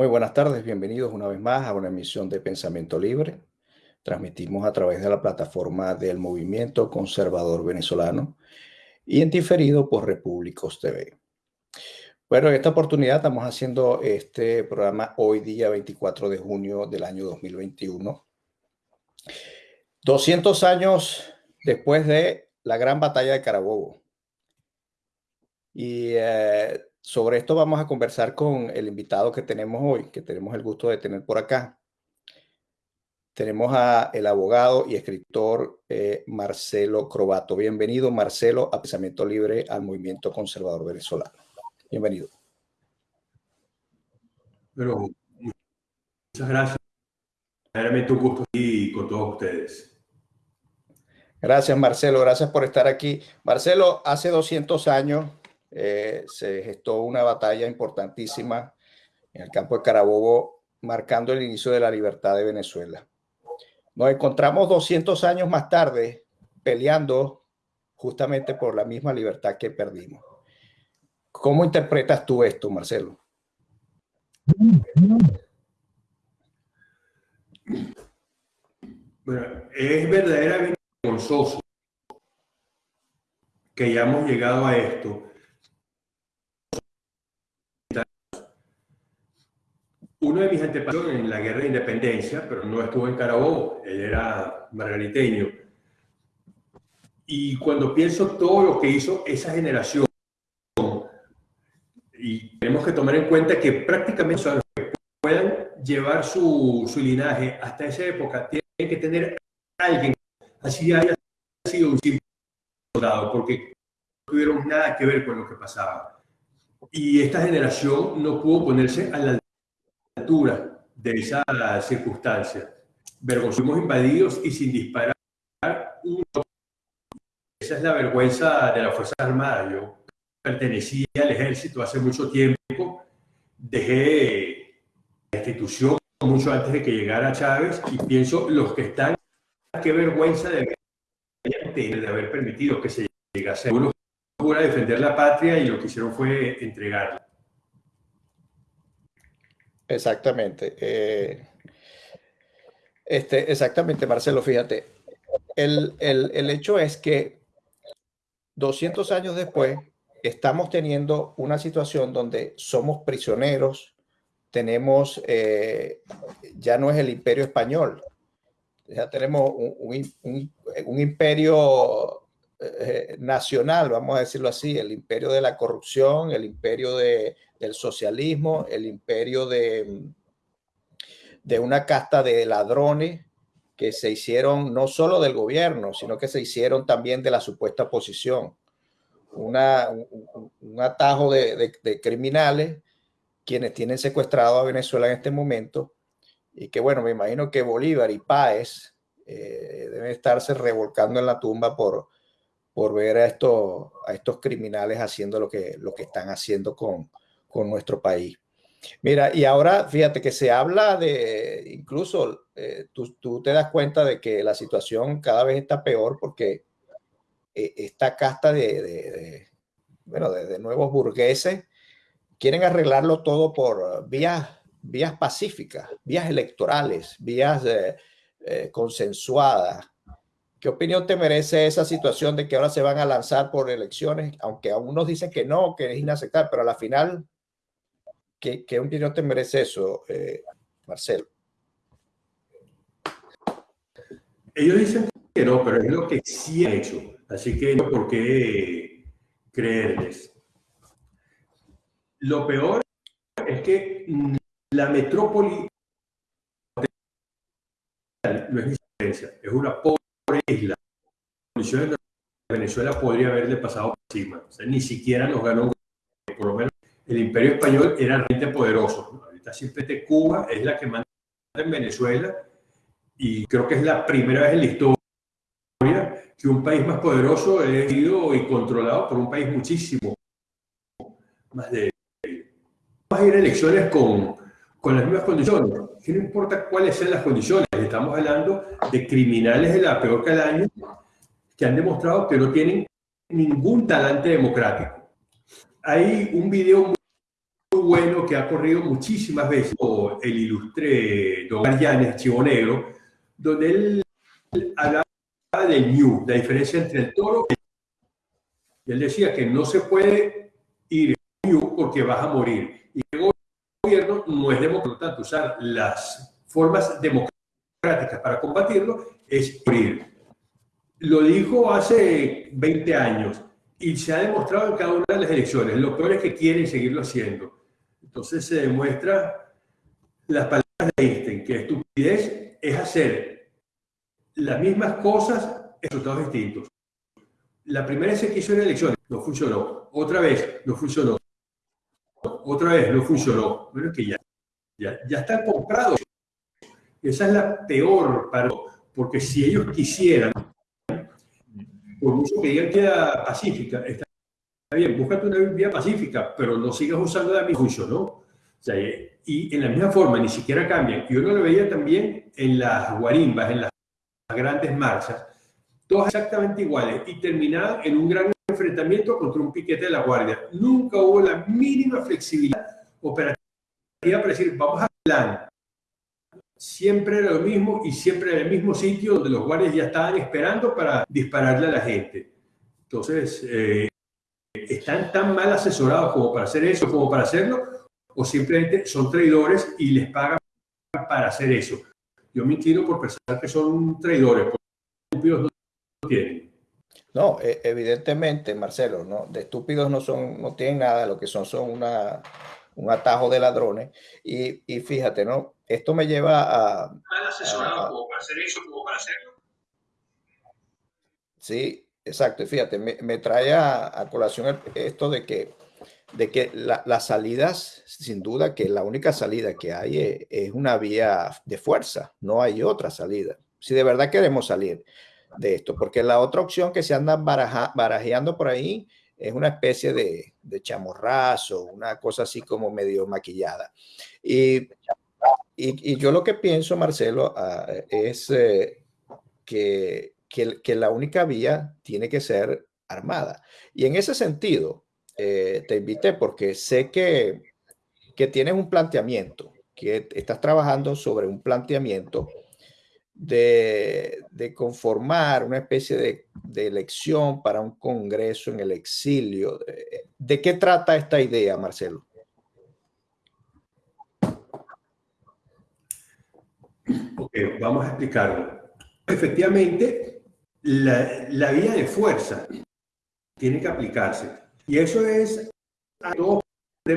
Muy buenas tardes, bienvenidos una vez más a una emisión de Pensamiento Libre. Transmitimos a través de la plataforma del Movimiento Conservador Venezolano y en diferido por Repúblicos TV. Bueno, en esta oportunidad estamos haciendo este programa hoy día 24 de junio del año 2021. 200 años después de la gran batalla de Carabobo. Y eh, sobre esto vamos a conversar con el invitado que tenemos hoy, que tenemos el gusto de tener por acá. Tenemos a el abogado y escritor eh, Marcelo Crobato. Bienvenido, Marcelo, a Pensamiento Libre al Movimiento Conservador Venezolano. Bienvenido. Pero, muchas gracias. Realmente un gusto y con todos ustedes. Gracias, Marcelo. Gracias por estar aquí. Marcelo, hace 200 años eh, se gestó una batalla importantísima en el campo de Carabobo, marcando el inicio de la libertad de Venezuela. Nos encontramos 200 años más tarde peleando justamente por la misma libertad que perdimos. ¿Cómo interpretas tú esto, Marcelo? Bueno, es verdaderamente vergonzoso que hayamos llegado a esto uno de mis antepasados en la guerra de independencia, pero no estuvo en Carabobo, él era margariteño. Y cuando pienso todo lo que hizo esa generación, y tenemos que tomar en cuenta que prácticamente los que puedan llevar su, su linaje hasta esa época, tienen que tener alguien, así haya sido un simple soldado, porque no tuvieron nada que ver con lo que pasaba. Y esta generación no pudo ponerse a la de esa circunstancia. Fuimos invadidos y sin disparar. Esa es la vergüenza de las Fuerzas Armadas. Yo pertenecía al ejército hace mucho tiempo, dejé la institución mucho antes de que llegara Chávez y pienso los que están, qué vergüenza de, de haber permitido que se llegase. Uno a defender la patria y lo que hicieron fue entregarla. Exactamente. Eh, este, exactamente, Marcelo, fíjate. El, el, hecho es que 200 años después estamos teniendo una situación donde somos prisioneros, tenemos, eh, ya no es el imperio español, ya tenemos un, un, un imperio eh, nacional, vamos a decirlo así, el imperio de la corrupción, el imperio de, del socialismo, el imperio de, de una casta de ladrones que se hicieron no solo del gobierno, sino que se hicieron también de la supuesta oposición. Una, un, atajo de, criminales quienes tienen secuestrado a Venezuela en este momento y que bueno, me imagino que Bolívar y Páez eh, deben estarse revolcando en la tumba por, por ver a estos, a estos criminales haciendo lo que, lo que están haciendo con, con nuestro país. Mira, y ahora fíjate que se habla de, incluso eh, tú, tú, te das cuenta de que la situación cada vez está peor porque eh, esta casta de, de, bueno, de, nuevos burgueses quieren arreglarlo todo por vías, vías pacíficas, vías electorales, vías eh, consensuadas. ¿Qué opinión te merece esa situación de que ahora se van a lanzar por elecciones, aunque algunos dicen que no, que es inaceptable, pero a la final ¿Qué, qué opinión te merece eso, eh, Marcelo? Ellos dicen que no, pero es lo que sí han hecho. Así que no por qué creerles. Lo peor es que la metrópoli no es diferencia, es una pobre isla. condiciones de Venezuela podría haberle pasado por encima. Ni siquiera nos ganó, menos el imperio español era realmente poderoso. Ahorita simplemente Cuba es la que manda en Venezuela y creo que es la primera vez en la historia que un país más poderoso es sido y controlado por un país muchísimo más de... Vamos a ir a elecciones con, con las mismas condiciones. Que no importa cuáles sean las condiciones, estamos hablando de criminales de la peor calaña que han demostrado que no tienen ningún talante democrático. Hay un video bueno que ha corrido muchísimas veces, el ilustre Don Llanes, Chivo Negro, donde él hablaba del New, la diferencia entre el toro y él decía que no se puede ir New porque vas a morir. Y el gobierno no es democrático, usar las formas democráticas para combatirlo es morir. Lo dijo hace 20 años y se ha demostrado en cada una de las elecciones. Lo peor es que quieren seguirlo haciendo. Entonces se demuestra las palabras de Einstein, que estupidez es hacer las mismas cosas en resultados distintos. La primera vez que hizo en elecciones no funcionó. Otra vez no funcionó. Otra vez no funcionó. Bueno, que ya, ya, ya están comprados. Esa es la peor para porque si ellos quisieran por mucho que digan que era pacífica, está bien, búscate una vía pacífica, pero no sigas usando la misma juicio, ¿no? O sea, y en la misma forma, ni siquiera cambian. Y uno lo veía también en las guarimbas, en las grandes marchas, todas exactamente iguales, y terminaban en un gran enfrentamiento contra un piquete de la guardia. Nunca hubo la mínima flexibilidad operativa para decir, vamos a plan, siempre era lo mismo y siempre era el mismo sitio donde los guardias ya estaban esperando para dispararle a la gente. Entonces, eh, ¿están tan mal asesorados como para hacer eso, como para hacerlo? ¿O simplemente son traidores y les pagan para hacer eso? Yo me inclino por pensar que son traidores, porque estúpidos no tienen. No, e, evidentemente, Marcelo, ¿no? de estúpidos no, son, no tienen nada, lo que son son una, un atajo de ladrones. Y, y fíjate, ¿no? Esto me lleva a... Mal asesorado como para hacer eso, como para hacerlo. Sí, exacto. Y fíjate, me, trae a, colación esto de que, de que la, las salidas, sin duda que la única salida que hay es, es, una vía de fuerza, no hay otra salida. Si de verdad queremos salir de esto, porque la otra opción que se anda baraja, barajeando por ahí es una especie de, de chamorrazo, una cosa así como medio maquillada. Y yo lo que pienso, Marcelo, uh, es eh, que, que, la única vía tiene que ser armada. Y en ese sentido, eh, te invité porque sé que, que tienes un planteamiento, que estás trabajando sobre un planteamiento de, de conformar una especie de, de, elección para un congreso en el exilio. ¿De qué trata esta idea, Marcelo? Okay, vamos a explicarlo. Efectivamente, la, la, vía de fuerza tiene que aplicarse. Y eso es a todos,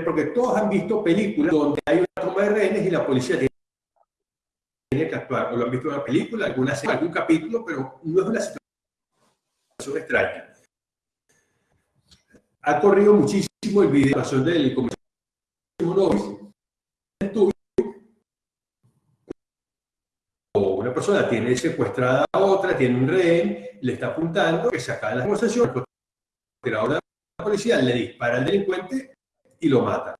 porque todos han visto películas donde hay una toma de rehenes y la policía tiene que actuar. O lo han visto en una película, alguna serie, algún capítulo, pero no es una situación extraña. Ha corrido muchísimo el video del comisario persona tiene secuestrada a otra, tiene un rehén, le está apuntando, que se acaba la conversación, pero ahora la policía le dispara al delincuente y lo mata.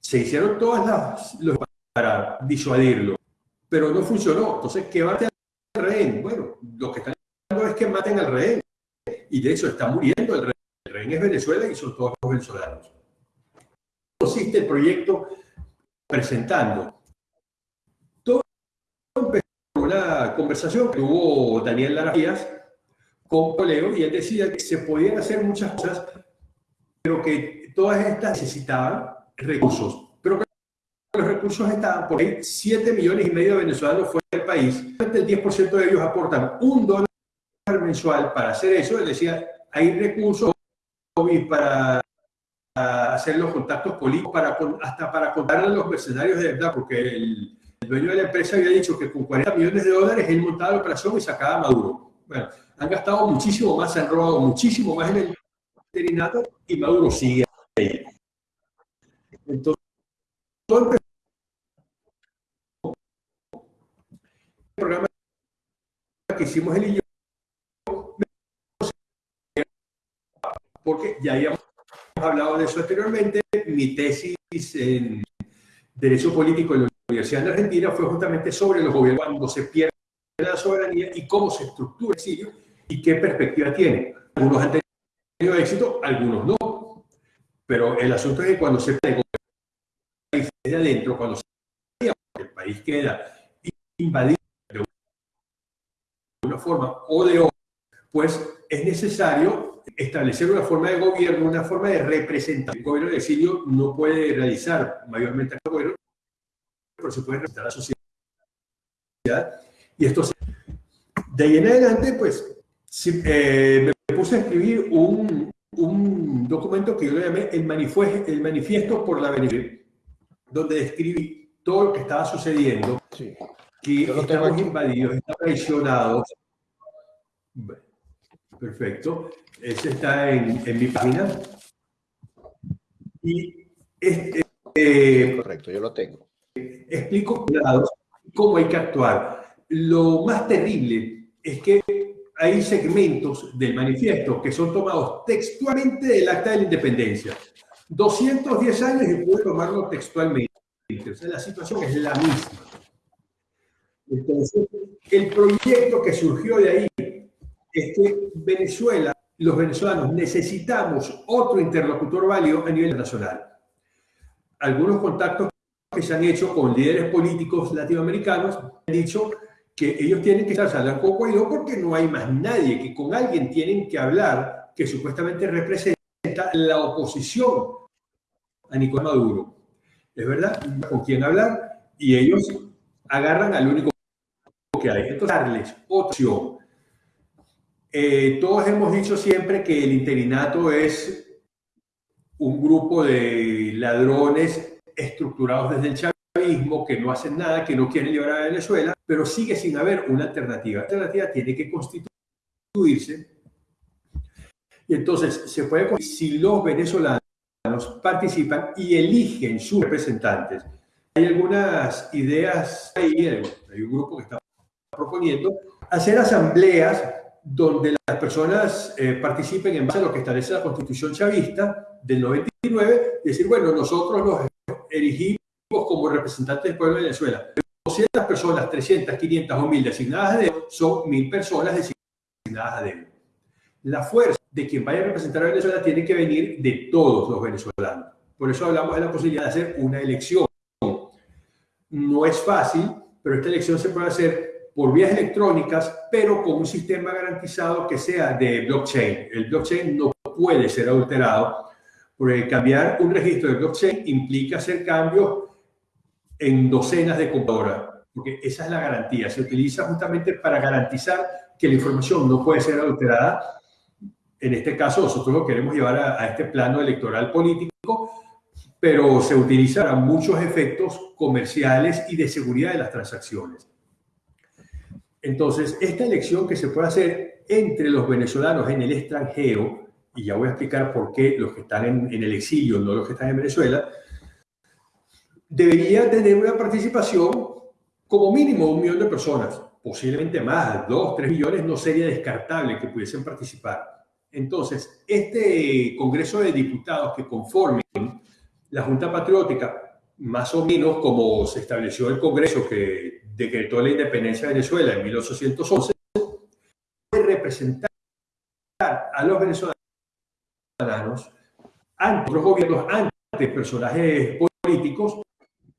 Se hicieron todas las para disuadirlo, pero no funcionó. Entonces, ¿qué va a hacer el rehén? Bueno, lo que están haciendo es que maten al rehén. Y de hecho está muriendo el rehén. El rehén es Venezuela y son todos los venezolanos. Consiste el proyecto presentando una conversación que tuvo Daniel Laras con Coleo y él decía que se podían hacer muchas cosas, pero que todas estas necesitaban recursos. Pero los recursos estaban porque 7 millones y medio de venezolanos fuera del país. El 10% de ellos aportan un dólar mensual para hacer eso. Él decía, hay recursos para hacer los contactos políticos, para, hasta para contar a los mercenarios de verdad, porque el, el dueño de la empresa había dicho que con 40 millones de dólares él montaba la operación y sacaba a Maduro. Bueno, han gastado muchísimo más, han robado muchísimo más en el interinato y Maduro sigue ahí. Entonces, todo el programa que hicimos él y yo, porque ya habíamos hablado de eso anteriormente, mi tesis en Derecho Político en la Universidad de Argentina fue justamente sobre los gobiernos cuando se pierde la soberanía y cómo se estructura el exilio y qué perspectiva tiene. Algunos han tenido éxito, algunos no. Pero el asunto es que cuando se el país de adentro, cuando se el país queda invadido de una forma o de otra, pues es necesario establecer una forma de gobierno, una forma de representación. El gobierno de exilio no puede realizar mayormente el gobierno, pero se puede representar a la sociedad. Y esto De ahí en adelante, pues, eh, me puse a escribir un, un documento que yo le llamé el manifiesto, el manifiesto por la Venezuela, donde describí todo lo que estaba sucediendo, sí. que estamos invadidos, estamos traicionados. perfecto. Ese está en, en mi página. Y este, eh, Correcto, yo lo tengo. Explico cómo hay que actuar. Lo más terrible es que hay segmentos del manifiesto que son tomados textualmente del acta de la independencia. 210 años y puedo tomarlo textualmente. O sea, la situación es la misma. Entonces, el proyecto que surgió de ahí es que Venezuela, los venezolanos, necesitamos otro interlocutor válido a nivel nacional. Algunos contactos que se han hecho con líderes políticos latinoamericanos han dicho que ellos tienen que estar hablando con Guaidó porque no hay más nadie, que con alguien tienen que hablar que supuestamente representa la oposición a Nicolás Maduro. ¿Es verdad? ¿Con quién hablar? Y ellos agarran al único que hay. Entonces, darles opción. Eh, todos hemos dicho siempre que el interinato es un grupo de ladrones estructurados desde el chavismo que no hacen nada, que no quieren llevar a Venezuela pero sigue sin haber una alternativa. La alternativa tiene que constituirse. Y entonces se puede, si los venezolanos participan y eligen sus representantes. Hay algunas ideas ahí, hay un grupo que está proponiendo hacer asambleas donde las personas eh, participen en base a lo que establece la constitución chavista del 99, decir, bueno, nosotros los elegimos como representantes del pueblo de Venezuela. 200 personas, 300, 500 o 1000 designadas a dedo, son 1000 personas designadas a dedo. La fuerza de quien vaya a representar a Venezuela tiene que venir de todos los venezolanos. Por eso hablamos de la posibilidad de hacer una elección. No es fácil, pero esta elección se puede hacer por vías electrónicas, pero con un sistema garantizado que sea de blockchain. El blockchain no puede ser adulterado, porque cambiar un registro de blockchain implica hacer cambios en docenas de computadoras, porque esa es la garantía. Se utiliza justamente para garantizar que la información no puede ser adulterada. En este caso, nosotros lo queremos llevar a, este plano electoral político, pero se utiliza para muchos efectos comerciales y de seguridad de las transacciones. Entonces, esta elección que se puede hacer entre los venezolanos en el extranjero, y ya voy a explicar por qué los que están en, en el exilio, no los que están en Venezuela, debería tener una participación como mínimo de un millón de personas, posiblemente más, dos, tres millones, no sería descartable que pudiesen participar. Entonces, este Congreso de Diputados que conformen la Junta Patriótica, más o menos como se estableció el Congreso que decretó la independencia de Venezuela en 1811, puede representar a los venezolanos ante los gobiernos, ante personajes políticos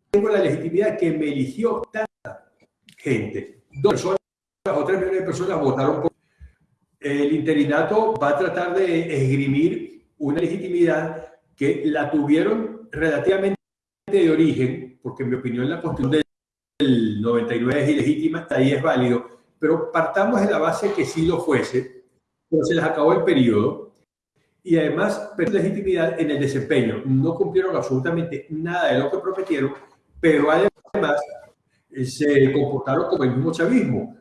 tengo la legitimidad que me eligió tanta gente. Dos personas o tres millones de personas votaron por. El interinato va a tratar de esgrimir una legitimidad que la tuvieron relativamente de origen, porque en mi opinión la constitución del 99 es ilegítima, ahí es válido, pero partamos de la base que sí lo fuese, se les acabó el periodo y además perdieron legitimidad en el desempeño. No cumplieron absolutamente nada de lo que prometieron pero además eh, se comportaron como el mismo chavismo.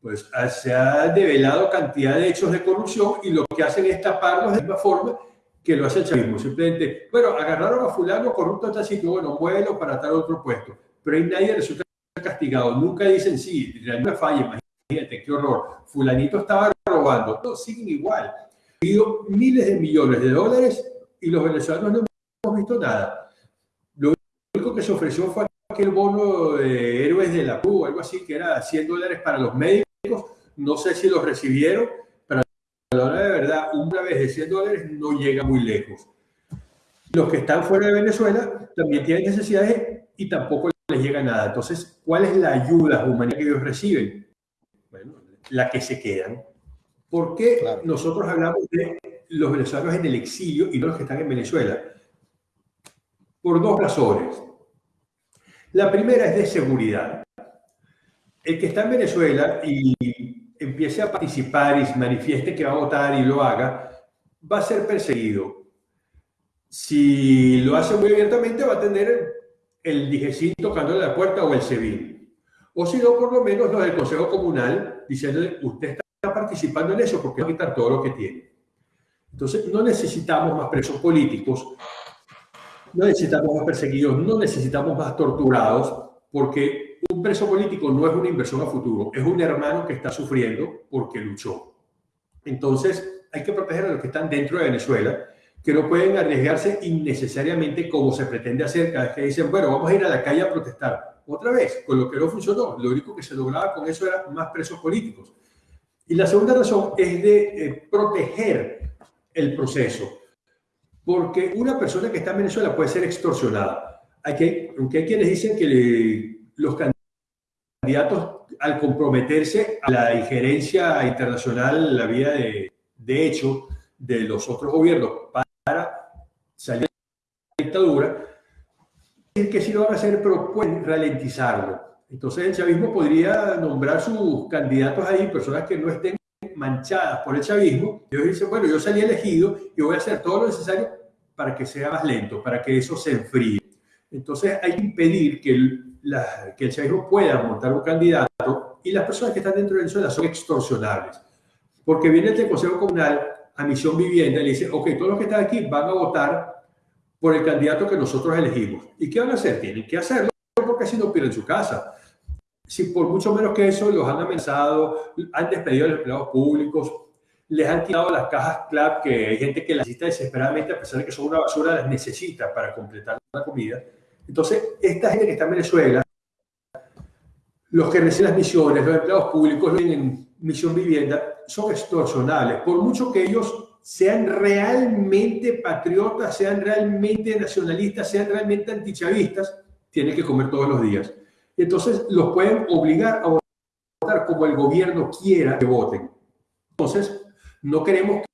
Pues ah, se ha develado cantidad de hechos de corrupción y lo que hacen es taparlos de la misma forma que lo hace el chavismo. Simplemente, bueno, agarraron a fulano corrupto en tal bueno, muévelo para tal otro puesto. Pero ahí nadie resulta castigado. Nunca dicen, sí, una falla, imagínate, qué horror. Fulanito estaba robando. Todos siguen igual. Habido miles de millones de dólares y los venezolanos no hemos visto nada único que se ofreció fue aquel bono de héroes de la Cruz, algo así, que era 100 dólares para los médicos. No sé si lo recibieron, pero a la hora de verdad, una vez de 100 dólares no llega muy lejos. Los que están fuera de Venezuela también tienen necesidades y tampoco les llega nada. Entonces, ¿cuál es la ayuda humanitaria que ellos reciben? Bueno, la que se quedan. ¿Por qué nosotros hablamos de los venezolanos en el exilio y no los que están en Venezuela? Por dos razones. La primera es de seguridad. El que está en Venezuela y empiece a participar y se manifieste que va a votar y lo haga, va a ser perseguido. Si lo hace muy abiertamente, va a tener el DIGESIN tocándole la puerta o el SEBIN. O si no, por lo menos los del Consejo Comunal diciéndole, usted está participando en eso porque va a quitar todo lo que tiene. Entonces, no necesitamos más presos políticos, no necesitamos más perseguidos, no necesitamos más torturados, porque un preso político no es una inversión a futuro, es un hermano que está sufriendo porque luchó. Entonces, hay que proteger a los que están dentro de Venezuela, que no pueden arriesgarse innecesariamente como se pretende hacer cada vez que dicen, bueno, vamos a ir a la calle a protestar. Otra vez, con lo que no funcionó, lo único que se lograba con eso era más presos políticos. Y la segunda razón es de eh, proteger el proceso, porque una persona que está en Venezuela puede ser extorsionada. Hay que, aunque hay quienes dicen que los candidatos, al comprometerse a la injerencia internacional, la vía de, de hecho de los otros gobiernos para salir de la dictadura, es que sí lo van a hacer, pero pueden ralentizarlo. Entonces el chavismo podría nombrar sus candidatos ahí, personas que no estén manchadas por el chavismo, y ellos dicen, bueno, yo salí elegido y voy a hacer todo lo necesario para que sea más lento, para que eso se enfríe. Entonces hay que impedir que el, que el chavismo pueda montar un candidato y las personas que están dentro de Venezuela son extorsionables. Porque viene el Consejo Comunal a Misión Vivienda y le dice, ok, todos los que están aquí van a votar por el candidato que nosotros elegimos. ¿Y qué van a hacer? Tienen que hacerlo porque así no pierden su casa. Si por mucho menos que eso los han amenazado, han despedido a los empleados públicos, les han tirado las cajas CLAP, que hay gente que las necesita desesperadamente, a pesar de que son una basura, las necesita para completar la comida. Entonces, esta gente que está en Venezuela, los que reciben las misiones, los empleados públicos, en misión vivienda, son extorsionales. Por mucho que ellos sean realmente patriotas, sean realmente nacionalistas, sean realmente antichavistas, tienen que comer todos los días. Entonces, los pueden obligar a votar como el gobierno quiera que voten. Entonces, no queremos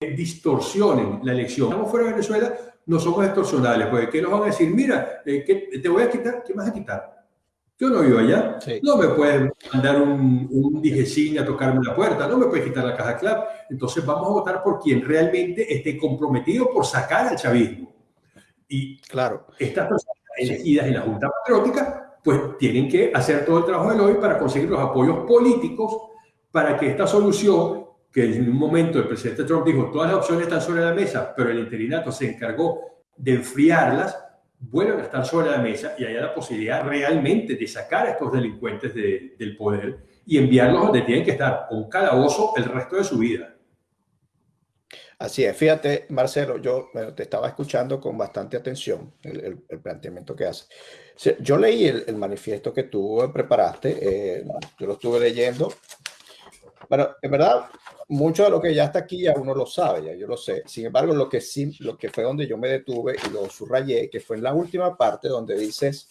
que distorsionen la elección. Estamos fuera de Venezuela, no somos extorsionales, porque ¿qué nos van a decir? Mira, eh, ¿qué te voy a quitar? ¿Qué vas a quitar? Yo no vivo allá. No me pueden mandar un, un a tocarme la puerta, no me pueden quitar la caja clave. Entonces vamos a votar por quien realmente esté comprometido por sacar al chavismo. Y claro. estas personas elegidas en la Junta Patriótica, pues tienen que hacer todo el trabajo del hoy para conseguir los apoyos políticos para que esta solución, que en un momento el presidente Trump dijo, todas las opciones están sobre la mesa, pero el interinato se encargó de enfriarlas, vuelvan a estar sobre la mesa y haya la posibilidad realmente de sacar a estos delincuentes del poder y enviarlos donde tienen que estar, un calabozo el resto de su vida. Así es, fíjate, Marcelo, yo te estaba escuchando con bastante atención el, planteamiento que hace. Yo leí el, manifiesto que tú preparaste, eh, yo lo estuve leyendo. Bueno, en verdad, mucho de lo que ya está aquí ya uno lo sabe, ya yo lo sé. Sin embargo, lo que sí, lo que fue donde yo me detuve y lo subrayé, que fue en la última parte donde dices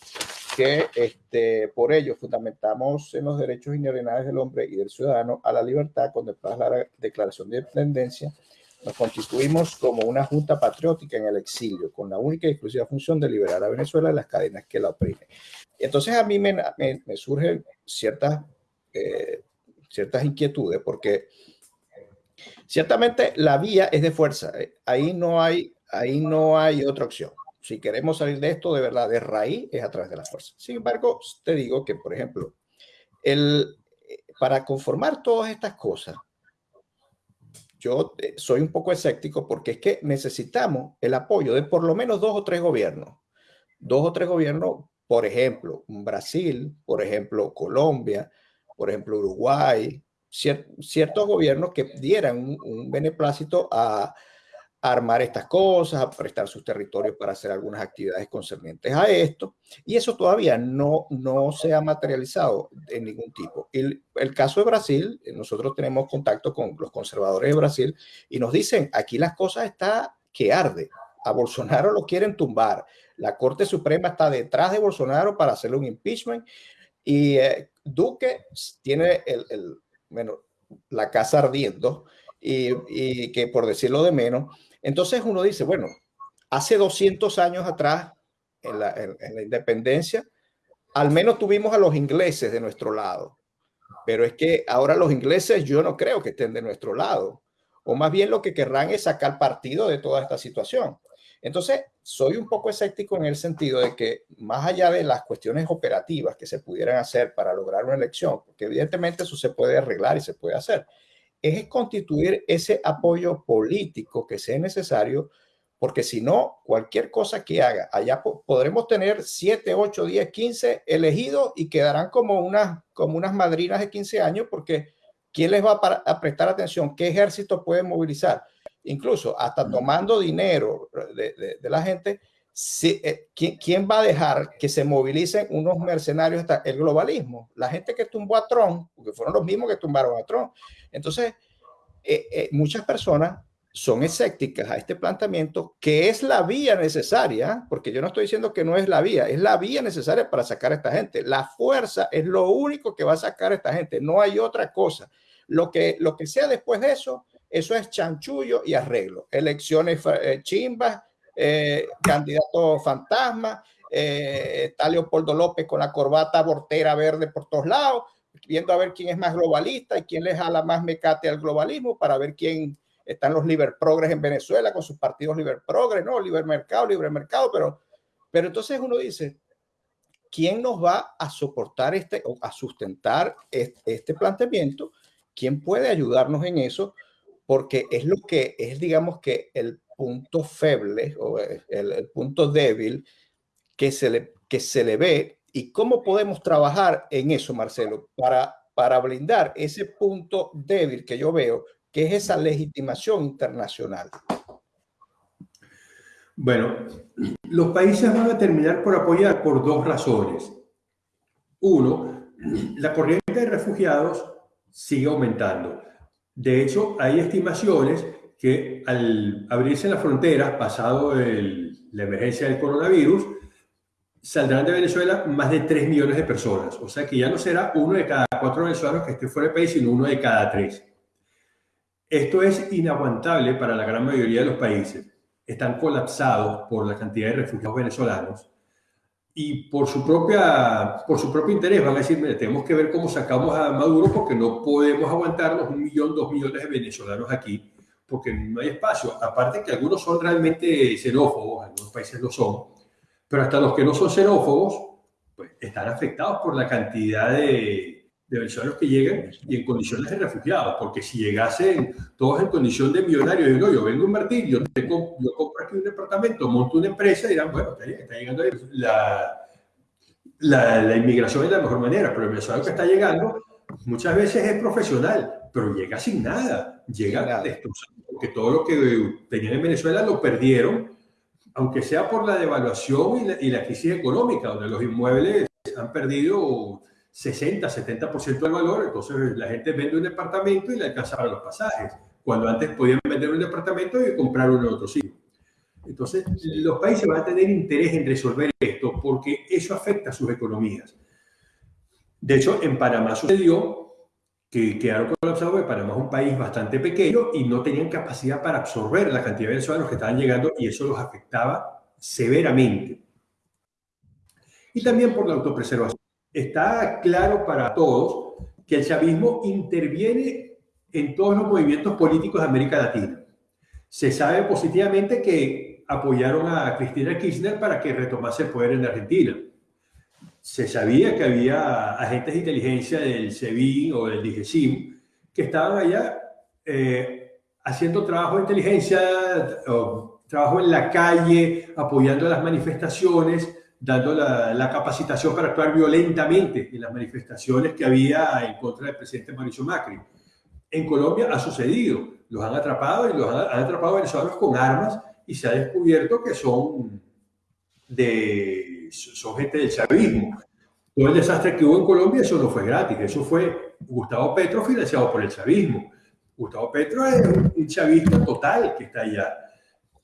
que este, por ello fundamentamos en los derechos inherentes del hombre y del ciudadano a la libertad contemplada la Declaración de Independencia, nos constituimos como una junta patriótica en el exilio, con la única y exclusiva función de liberar a Venezuela de las cadenas que la oprimen. Entonces a mí me, me, surgen ciertas, eh, ciertas inquietudes, porque Ciertamente la vía es de fuerza. Ahí no hay, ahí no hay otra opción. Si queremos salir de esto de verdad de raíz es a través de la fuerza. Sin embargo, te digo que, por ejemplo, el, eh, para conformar todas estas cosas, yo eh, soy un poco escéptico porque es que necesitamos el apoyo de por lo menos dos o tres gobiernos. Dos o tres gobiernos, por ejemplo, Brasil, por ejemplo, Colombia, por ejemplo, Uruguay, ciertos gobiernos que dieran un, beneplácito a, armar estas cosas, a prestar sus territorios para hacer algunas actividades concernientes a esto, y eso todavía no, no se ha materializado en ningún tipo. El, caso de Brasil, nosotros tenemos contacto con los conservadores de Brasil y nos dicen, aquí las cosas está que arde, A Bolsonaro lo quieren tumbar. La Corte Suprema está detrás de Bolsonaro para hacerle un impeachment y eh, Duque tiene el, bueno, la casa ardiendo y, que por decirlo de menos. Entonces uno dice, bueno, hace 200 años atrás, en la, en, en la independencia, al menos tuvimos a los ingleses de nuestro lado. Pero es que ahora los ingleses yo no creo que estén de nuestro lado. O más bien lo que querrán es sacar partido de toda esta situación. Entonces, soy un poco escéptico en el sentido de que más allá de las cuestiones operativas que se pudieran hacer para lograr una elección, porque evidentemente eso se puede arreglar y se puede hacer, es constituir ese apoyo político que sea necesario porque si no, cualquier cosa que haga, allá podremos tener 7, 8, 10, 15 elegidos y quedarán como unas, como unas madrinas de 15 años porque ¿quién les va a, a prestar atención? ¿Qué ejército puede movilizar? Incluso hasta tomando dinero de, de, de la gente, si, eh, ¿quién, ¿quién, va a dejar que se movilicen unos mercenarios hasta el globalismo? La gente que tumbó a Trump, porque fueron los mismos que tumbaron a Trump. Entonces, eh, eh, muchas personas son escépticas a este planteamiento, que es la vía necesaria, porque yo no estoy diciendo que no es la vía, es la vía necesaria para sacar a esta gente. La fuerza es lo único que va a sacar a esta gente, no hay otra cosa. Lo que, lo que sea después de eso, eso es chanchullo y arreglo. Elecciones eh, chimbas, eh, candidato fantasma, eh, está Leopoldo López con la corbata bortera verde por todos lados, viendo a ver quién es más globalista y quién le jala más mecate al globalismo para ver quién están los Liber Progres en Venezuela con sus partidos Liber Progres, no, Liber Mercado, Libre Mercado, pero, pero entonces uno dice, ¿quién nos va a soportar este o a sustentar este, este planteamiento? ¿Quién puede ayudarnos en eso? Porque es lo que es, digamos que el punto feble o el, el punto débil que se, le, que se le ve y cómo podemos trabajar en eso, Marcelo, para, para blindar ese punto débil que yo veo que es esa legitimación internacional? Bueno, los países van a terminar por apoyar por dos razones. Uno, la corriente de refugiados sigue aumentando. De hecho, hay estimaciones que al abrirse las fronteras, pasado el, la emergencia del coronavirus, saldrán de Venezuela más de 3 millones de personas. O sea que ya no será uno de cada cuatro venezolanos que esté fuera del país, sino uno de cada tres. Esto es inaguantable para la gran mayoría de los países. Están colapsados por la cantidad de refugiados venezolanos y por su, propia, por su propio interés van a decir, mire, tenemos que ver cómo sacamos a Maduro porque no podemos aguantarnos un millón, dos millones de venezolanos aquí porque no hay espacio. Aparte que algunos son realmente xenófobos, algunos países lo son, pero hasta los que no son xenófobos pues, están afectados por la cantidad de, de venezolanos que llegan y en condiciones de refugiados, porque si llegasen todos en condición de millonarios, no, yo vengo a invertir, yo, tengo, yo compro aquí un departamento, monto una empresa, dirán, bueno, está, está llegando la, la, la, inmigración es la mejor manera, pero el venezolano que está llegando muchas veces es profesional, pero llega sin nada, llega destrozado, porque todo lo que tenían en Venezuela lo perdieron, aunque sea por la devaluación y la, y la crisis económica, donde los inmuebles han perdido 60, 70% del valor, entonces la gente vende un departamento y le alcanza para los pasajes, cuando antes podían vender un departamento y comprar uno en otro sitio. Entonces, los países van a tener interés en resolver esto porque eso afecta a sus economías. De hecho, en Panamá sucedió que quedaron colapsados porque Panamá es un país bastante pequeño y no tenían capacidad para absorber la cantidad de venezolanos que estaban llegando y eso los afectaba severamente. Y también por la autopreservación está claro para todos que el chavismo interviene en todos los movimientos políticos de América Latina. Se sabe positivamente que apoyaron a Cristina Kirchner para que retomase el poder en Argentina. Se sabía que había agentes de inteligencia del SEBIN o del DIGESIM que estaban allá eh, haciendo trabajo de inteligencia, trabajo en la calle, apoyando las manifestaciones, dando la, la, capacitación para actuar violentamente en las manifestaciones que había en contra del presidente Mauricio Macri. En Colombia ha sucedido, los han atrapado y los han, han atrapado venezolanos con armas y se ha descubierto que son, de, son gente del chavismo. Todo el desastre que hubo en Colombia, eso no fue gratis, eso fue Gustavo Petro financiado por el chavismo. Gustavo Petro es un chavista total que está allá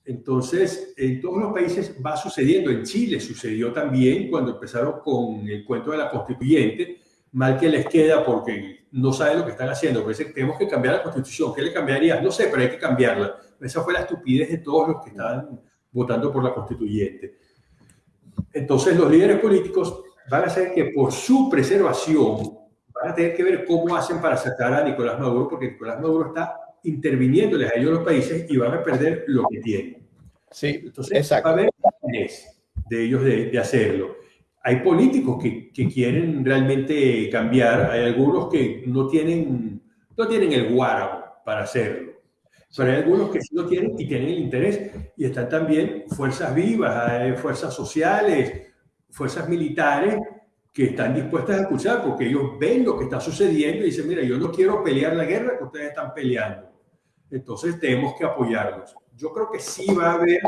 Entonces, en todos los países va sucediendo. En Chile sucedió también cuando empezaron con el cuento de la constituyente, mal que les queda porque no saben lo que están haciendo. Pues tenemos que cambiar la constitución. ¿Qué le cambiaría? No sé, pero hay que cambiarla. Esa fue la estupidez de todos los que estaban votando por la constituyente. Entonces, los líderes políticos van a hacer que por su preservación van a tener que ver cómo hacen para sacar a Nicolás Maduro, porque Nicolás Maduro está interviniéndoles a ellos los países y van a perder lo que tienen. Sí, entonces exacto. va a haber de ellos de, de hacerlo. Hay políticos que, que, quieren realmente cambiar, hay algunos que no tienen, no tienen el guárabo para hacerlo, pero hay algunos que sí lo tienen y tienen el interés y están también fuerzas vivas, fuerzas sociales, fuerzas militares que están dispuestas a escuchar porque ellos ven lo que está sucediendo y dicen, mira, yo no quiero pelear la guerra que ustedes están peleando. Entonces tenemos que apoyarlos. Yo creo que sí va a haber,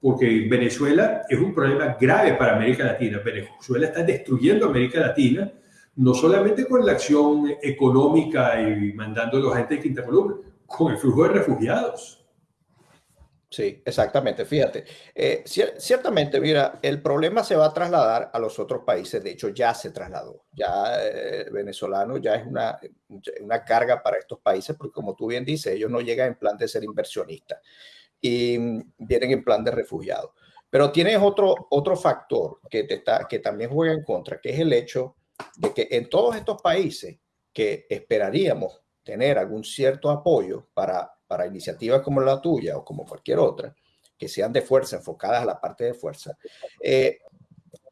porque Venezuela es un problema grave para América Latina. Venezuela está destruyendo América Latina, no solamente con la acción económica y mandando a los agentes de quinta columna, con el flujo de refugiados. Sí, exactamente. Fíjate, eh, ciertamente, mira, el problema se va a trasladar a los otros países. De hecho, ya se trasladó. Ya eh, venezolano ya es una, una carga para estos países, porque como tú bien dices, ellos no llegan en plan de ser inversionistas y vienen en plan de refugiados. Pero tienes otro, otro factor que, te está, que también juega en contra, que es el hecho de que en todos estos países que esperaríamos tener algún cierto apoyo para para iniciativas como la tuya o como cualquier otra, que sean de fuerza, enfocadas a la parte de fuerza, eh,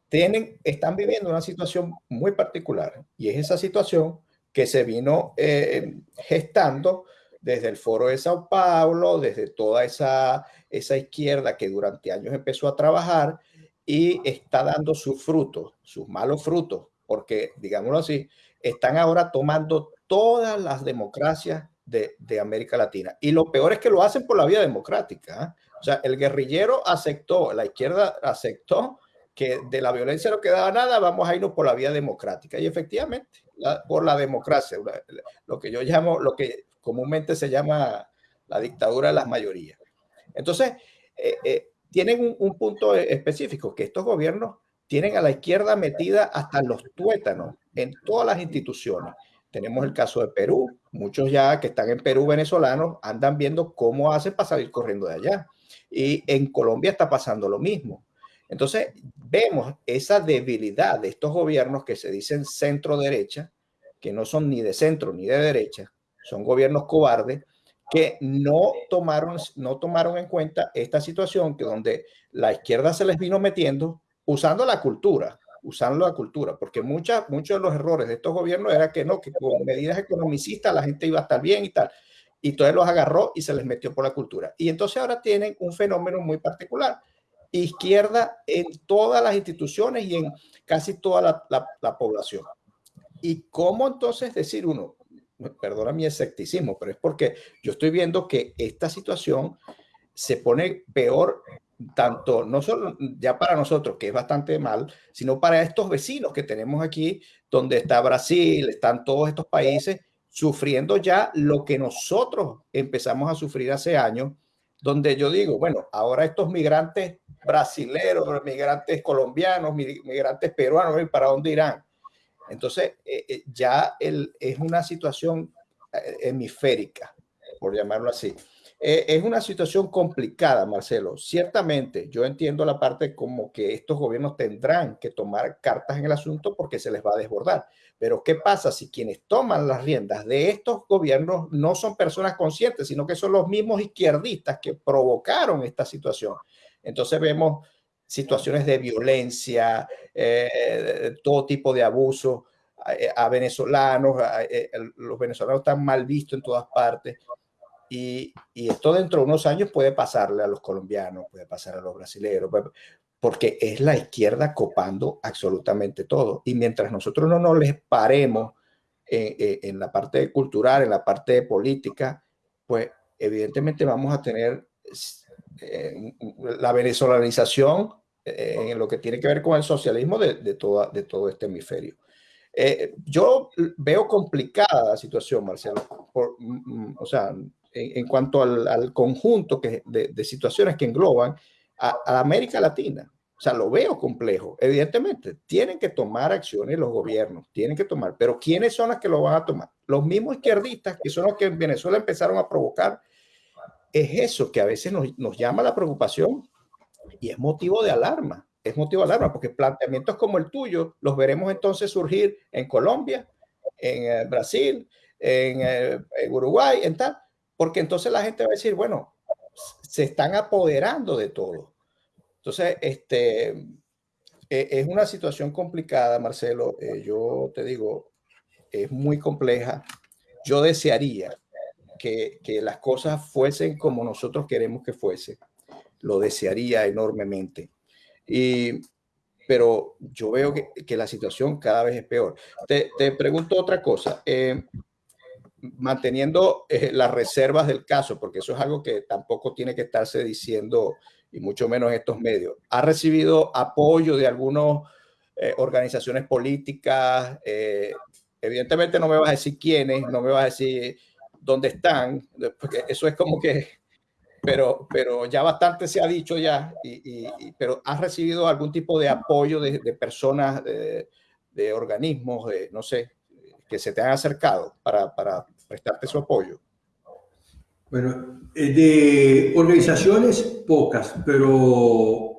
tienen, están viviendo una situación muy particular y es esa situación que se vino eh, gestando desde el foro de Sao Paulo, desde toda esa, esa izquierda que durante años empezó a trabajar y está dando sus frutos, sus malos frutos, porque, digámoslo así, están ahora tomando todas las democracias de, América Latina. Y lo peor es que lo hacen por la vía democrática. ¿eh? O sea, el guerrillero aceptó, la izquierda aceptó que de la violencia no quedaba nada, vamos a irnos por la vía democrática. Y efectivamente, por la democracia, lo que yo llamo, lo que comúnmente se llama la dictadura de las mayorías. Entonces, eh, eh, tienen un, punto específico, que estos gobiernos tienen a la izquierda metida hasta los tuétanos en todas las instituciones. Tenemos el caso de Perú. Muchos ya que están en Perú venezolanos andan viendo cómo hace para salir corriendo de allá. Y en Colombia está pasando lo mismo. Entonces, vemos esa debilidad de estos gobiernos que se dicen centro derecha, que no son ni de centro ni de derecha, son gobiernos cobardes que no tomaron, no tomaron en cuenta esta situación que donde la izquierda se les vino metiendo usando la cultura, usando la cultura, porque muchos de los errores de estos gobiernos era que no, que con medidas economicistas la gente iba a estar bien y tal. Y entonces los agarró y se les metió por la cultura. Y entonces ahora tienen un fenómeno muy particular. Izquierda en todas las instituciones y en casi toda la, la población. ¿Y cómo entonces decir uno, perdona mi escepticismo, pero es porque yo estoy viendo que esta situación se pone peor tanto, no solo ya para nosotros, que es bastante mal, sino para estos vecinos que tenemos aquí, donde está Brasil, están todos estos países sufriendo ya lo que nosotros empezamos a sufrir hace años, donde yo digo, bueno, ahora estos migrantes brasileros, migrantes colombianos, migrantes peruanos, ¿para dónde irán? Entonces, eh, eh, ya el, es una situación eh, hemisférica, por llamarlo así. Eh, es una situación complicada, Marcelo. Ciertamente, yo entiendo la parte como que estos gobiernos tendrán que tomar cartas en el asunto porque se les va a desbordar. Pero ¿qué pasa si quienes toman las riendas de estos gobiernos no son personas conscientes, sino que son los mismos izquierdistas que provocaron esta situación? Entonces vemos situaciones de violencia, eh, todo tipo de abuso a, venezolanos, eh, los venezolanos están mal vistos en todas partes. Y, esto dentro de unos años puede pasarle a los colombianos, puede pasar a los brasileños, porque es la izquierda copando absolutamente todo. Y mientras nosotros no nos les paremos en, la parte cultural, en la parte política, pues evidentemente vamos a tener eh, la venezolanización eh, en lo que tiene que ver con el socialismo de, de, toda, de todo este hemisferio. Eh, yo veo complicada la situación, Marcelo. Por, mm, mm, o sea, en, cuanto al, conjunto que, de, situaciones que engloban a, América Latina. O sea, lo veo complejo. Evidentemente, tienen que tomar acciones los gobiernos, tienen que tomar, pero ¿quiénes son los que lo van a tomar? Los mismos izquierdistas, que son los que en Venezuela empezaron a provocar. Es eso que a veces nos, nos llama la preocupación y es motivo de alarma. Es motivo de alarma porque planteamientos como el tuyo los veremos entonces surgir en Colombia, en eh, Brasil, eh, en, Uruguay, en tal, porque entonces la gente va a decir, bueno, se están apoderando de todo. Entonces, este, e, es una situación complicada, Marcelo. Eh, yo te digo, es muy compleja. Yo desearía que, que, las cosas fuesen como nosotros queremos que fuese. Lo desearía enormemente. Y, pero yo veo que, que la situación cada vez es peor. Te, te pregunto otra cosa. Eh, manteniendo eh, las reservas del caso, porque eso es algo que tampoco tiene que estarse diciendo, y mucho menos estos medios. ¿Ha recibido apoyo de algunas eh, organizaciones políticas? Eh, evidentemente no me vas a decir quiénes, no me vas a decir dónde están, porque eso es como que, pero, pero ya bastante se ha dicho ya, y, pero ¿has recibido algún tipo de apoyo de, personas, de, de organismos, de, no sé, que se te han acercado para, para prestarte su apoyo? Bueno, eh, de organizaciones pocas, pero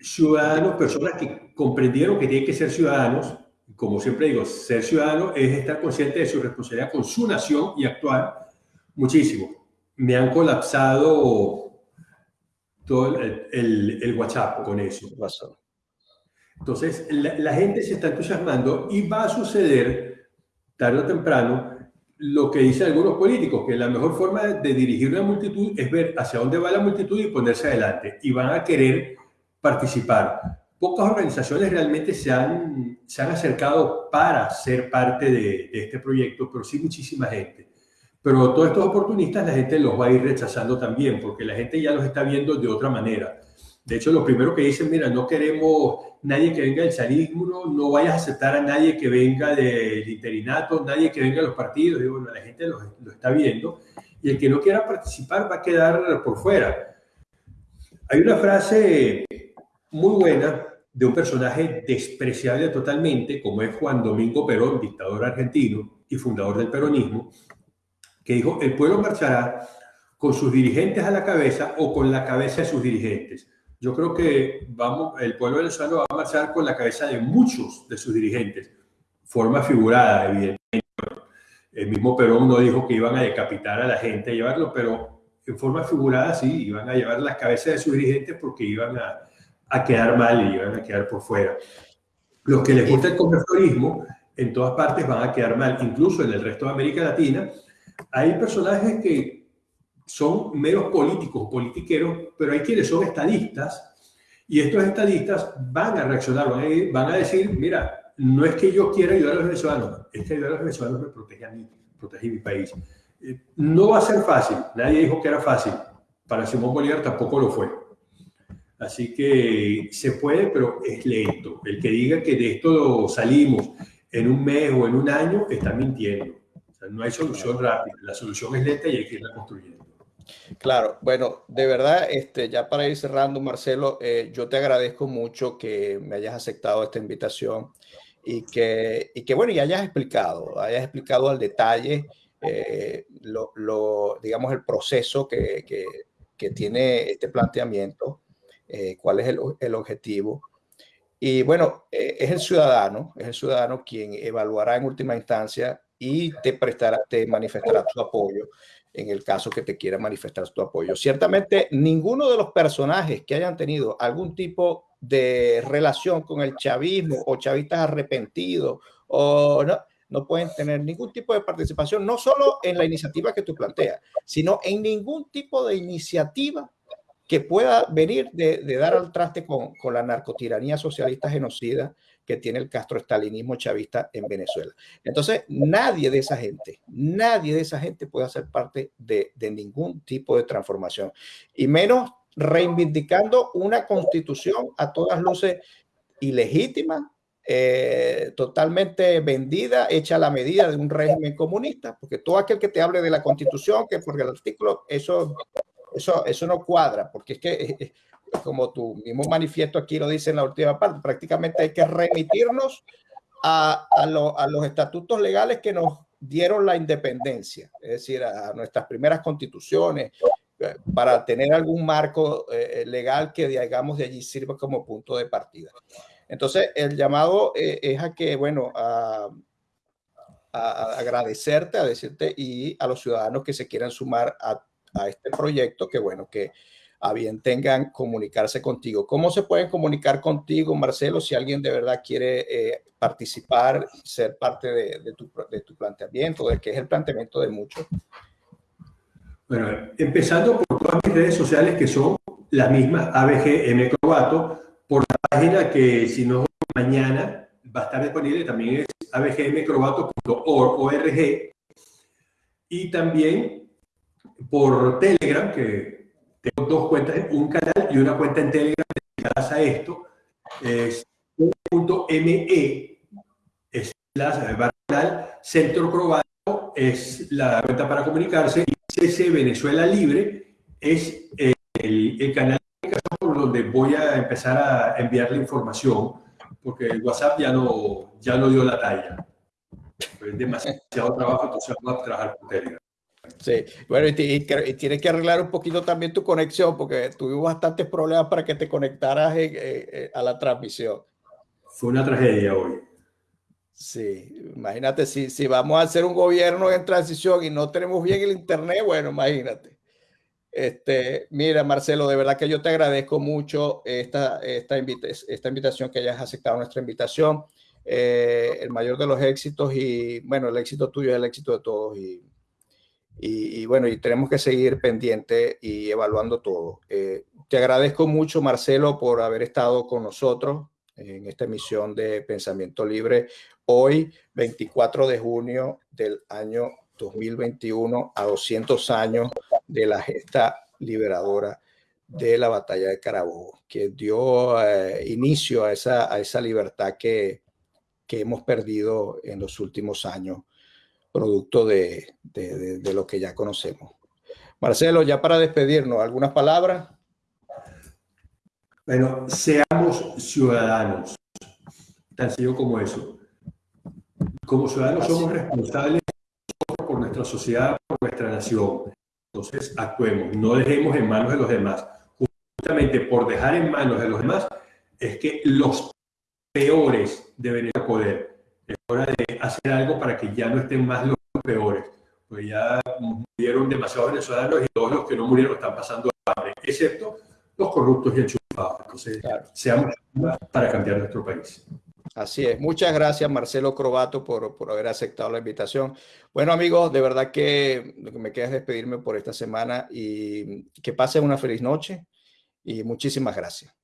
ciudadanos, personas que comprendieron que tienen que ser ciudadanos, como siempre digo, ser ciudadano es estar consciente de su responsabilidad con su nación y actuar muchísimo. Me han colapsado todo el, el, WhatsApp con eso. Entonces, la, la, gente se está entusiasmando y va a suceder tarde o temprano, lo que dicen algunos políticos, que la mejor forma de dirigir una multitud es ver hacia dónde va la multitud y ponerse adelante. Y van a querer participar. Pocas organizaciones realmente se han, se han acercado para ser parte de, de este proyecto, pero sí muchísima gente. Pero todos estos oportunistas la gente los va a ir rechazando también, porque la gente ya los está viendo de otra manera. De hecho, lo primero que dicen, mira, no queremos nadie que venga del charismo, no vayas a aceptar a nadie que venga del interinato, nadie que venga de los partidos. Y la gente lo, está viendo y el que no quiera participar va a quedar por fuera. Hay una frase muy buena de un personaje despreciable totalmente, como es Juan Domingo Perón, dictador argentino y fundador del peronismo, que dijo, el pueblo marchará con sus dirigentes a la cabeza o con la cabeza de sus dirigentes. Yo creo que vamos, el pueblo venezolano va a marchar con la cabeza de muchos de sus dirigentes, forma figurada, evidentemente. El mismo Perón no dijo que iban a decapitar a la gente, a llevarlo, pero en forma figurada sí, iban a llevar las cabezas de sus dirigentes porque iban a, a quedar mal y iban a quedar por fuera. Los que les gusta el comercialismo en todas partes van a quedar mal, incluso en el resto de América Latina. Hay personajes que son meros políticos, politiqueros, pero hay quienes son estadistas y estos estadistas van a reaccionar, van a, decir, mira, no es que yo quiera ayudar a los venezolanos, es que ayudar a los venezolanos me protege a mí, protege mi país. Eh, no va a ser fácil, nadie dijo que era fácil, para Simón Bolívar tampoco lo fue. Así que se puede, pero es lento. El que diga que de esto salimos en un mes o en un año está mintiendo. no hay solución rápida, la solución es lenta y hay que irla construyendo. Claro, bueno, de verdad, este, ya para ir cerrando, Marcelo, eh, yo te agradezco mucho que me hayas aceptado esta invitación y que, y que bueno, y hayas explicado, hayas explicado al detalle eh, lo, digamos, el proceso que, que, que tiene este planteamiento, eh, cuál es el, el, objetivo. Y bueno, es el ciudadano, es el ciudadano quien evaluará en última instancia y te prestará, te manifestará su apoyo en el caso que te quiera manifestar tu apoyo. Ciertamente, ninguno de los personajes que hayan tenido algún tipo de relación con el chavismo o chavistas arrepentidos o no, no pueden tener ningún tipo de participación, no solo en la iniciativa que tú planteas, sino en ningún tipo de iniciativa que pueda venir de, dar al traste con, con la narcotiranía socialista genocida que tiene el castroestalinismo chavista en Venezuela. Entonces, nadie de esa gente, nadie de esa gente puede hacer parte de, ningún tipo de transformación, y menos reivindicando una constitución a todas luces ilegítima, eh, totalmente vendida, hecha a la medida de un régimen comunista, porque todo aquel que te hable de la constitución, que porque el artículo, eso, eso, eso no cuadra, porque es que, eh, eh, como tu mismo manifiesto aquí lo dice en la última parte, prácticamente hay que remitirnos a, a, a los estatutos legales que nos dieron la independencia, es decir, a nuestras primeras constituciones, para tener algún marco legal que, digamos, de allí sirva como punto de partida. Entonces, el llamado eh, es a que, bueno, a, agradecerte, a decirte y a los ciudadanos que se quieran sumar a, este proyecto, que bueno, que a bien tengan comunicarse contigo. ¿Cómo se pueden comunicar contigo, Marcelo, si alguien de verdad quiere eh, participar, ser parte de, tu, de tu planteamiento, de que es el planteamiento de muchos? Bueno, empezando por todas mis redes sociales que son las mismas ABGM Crobato, por la página que si no mañana va a estar disponible, también es abgmcrobato.org y también por Telegram, que dos cuentas, un canal y una cuenta en Telegram dedicadas a esto, es .me es la canal Centro Crobato es la cuenta para comunicarse y CC Venezuela Libre es el, el canal por donde voy a empezar a enviar la información, porque el WhatsApp ya no, ya no dio la talla. Es demasiado trabajo, entonces vamos a trabajar con Telegram. Sí, bueno, y, tienes que arreglar un poquito también tu conexión, porque tuvimos bastantes problemas para que te conectaras a la transmisión. Fue una tragedia hoy. Sí, imagínate si, si vamos a hacer un gobierno en transición y no tenemos bien el internet, bueno, imagínate. Este, mira, Marcelo, de verdad que yo te agradezco mucho esta, esta, esta invitación, que hayas aceptado nuestra invitación. Eh, el mayor de los éxitos y, bueno, el éxito tuyo es el éxito de todos. Y, y, bueno, y tenemos que seguir pendiente y evaluando todo. Eh, te agradezco mucho, Marcelo, por haber estado con nosotros en esta emisión de Pensamiento Libre. Hoy, 24 de junio del año 2021, a 200 años de la gesta liberadora de la batalla de Carabobo, que dio eh, inicio a esa, a esa libertad que, que, hemos perdido en los últimos años, producto de, de, de, lo que ya conocemos. Marcelo, ya para despedirnos, ¿algunas palabras? Bueno, seamos ciudadanos, tan sencillo como eso. Como ciudadanos somos responsables por nuestra sociedad, por nuestra nación. Entonces, actuemos, no dejemos en manos de los demás. Justamente por dejar en manos de los demás es que los peores deben ir a poder. Hora de hacer algo para que ya no estén más los peores. Pues ya murieron demasiados venezolanos y todos los que no murieron están pasando hambre, excepto los corruptos y enchufados. Entonces, seamos para cambiar nuestro país. Así es. Muchas gracias, Marcelo Crobato, por, por, haber aceptado la invitación. Bueno, amigos, de verdad que lo que me queda es despedirme por esta semana y que pasen una feliz noche y muchísimas gracias.